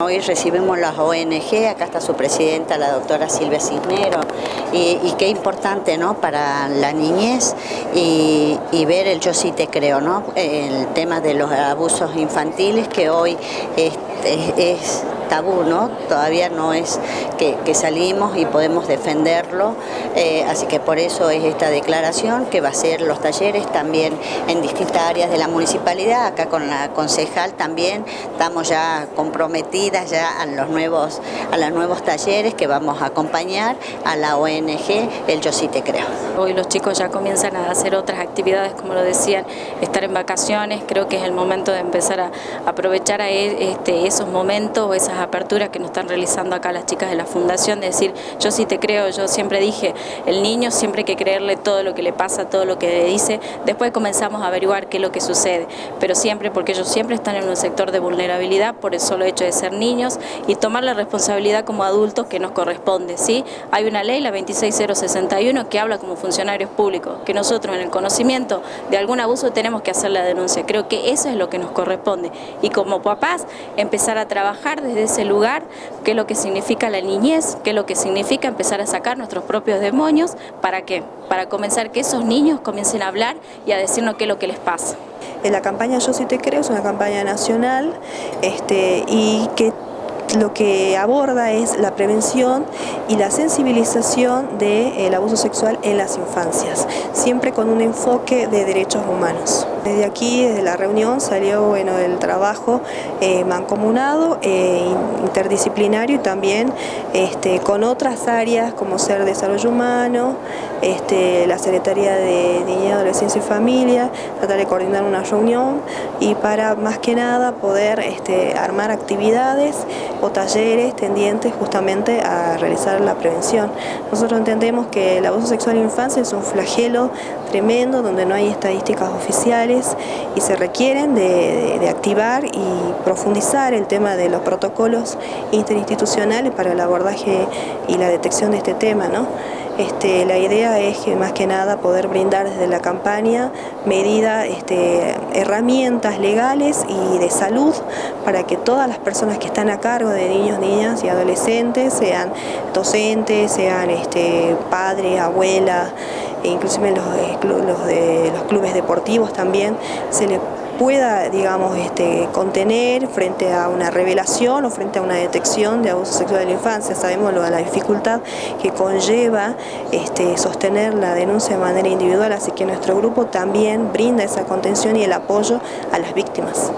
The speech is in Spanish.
Hoy recibimos las ONG, acá está su presidenta, la doctora Silvia Cisnero, y, qué importante ¿no? para la niñez y, ver el yo sí te creo, ¿no? el tema de los abusos infantiles que hoy es, es tabú, ¿no? Todavía no es que, salimos y podemos defenderlo, eh, así que por eso es esta declaración que va a ser los talleres también en distintas áreas de la municipalidad, acá con la concejal también estamos ya comprometidas ya a los nuevos, a los nuevos talleres que vamos a acompañar a la ONG El Yo Sí Te Creo. Hoy los chicos ya comienzan a hacer otras actividades, como lo decían, estar en vacaciones, creo que es el momento de empezar a aprovechar a e, este, esos momentos, esas aperturas que nos están realizando acá las chicas de la fundación, de decir, yo sí te creo, yo siempre dije, el niño siempre hay que creerle todo lo que le pasa, todo lo que le dice, después comenzamos a averiguar qué es lo que sucede, pero siempre, porque ellos siempre están en un sector de vulnerabilidad por el solo hecho de ser niños y tomar la responsabilidad como adultos que nos corresponde, ¿sí? Hay una ley, la 26061, que habla como funcionarios públicos, que nosotros en el conocimiento de algún abuso tenemos que hacer la denuncia, creo que eso es lo que nos corresponde y como papás empezar a trabajar desde ese lugar, qué es lo que significa la niñez, qué es lo que significa empezar a sacar nuestros propios demonios, ¿para qué? Para comenzar que esos niños comiencen a hablar y a decirnos qué es lo que les pasa. La campaña Yo sí te creo es una campaña nacional este, y que lo que aborda es la prevención y la sensibilización del abuso sexual en las infancias, siempre con un enfoque de derechos humanos. Desde aquí, desde la reunión, salió bueno, el trabajo eh, mancomunado, eh, interdisciplinario y también este, con otras áreas como ser desarrollo humano, este, la Secretaría de Niñez, Adolescencia y Familia, tratar de coordinar una reunión y para más que nada poder este, armar actividades o talleres tendientes justamente a realizar la prevención. Nosotros entendemos que el abuso sexual en infancia es un flagelo tremendo donde no hay estadísticas oficiales y se requieren de, activar y profundizar el tema de los protocolos interinstitucionales para el abordaje y la detección de este tema. ¿no? Este, la idea es que más que nada poder brindar desde la campaña medidas, este, herramientas legales y de salud para que todas las personas que están a cargo de niños, niñas y adolescentes, sean docentes, sean este, padres, abuelas, e inclusive los, de, los clubes deportivos también, se les pueda, digamos, este, contener frente a una revelación o frente a una detección de abuso sexual de la infancia. Sabemos lo, la dificultad que conlleva este, sostener la denuncia de manera individual, así que nuestro grupo también brinda esa contención y el apoyo a las víctimas.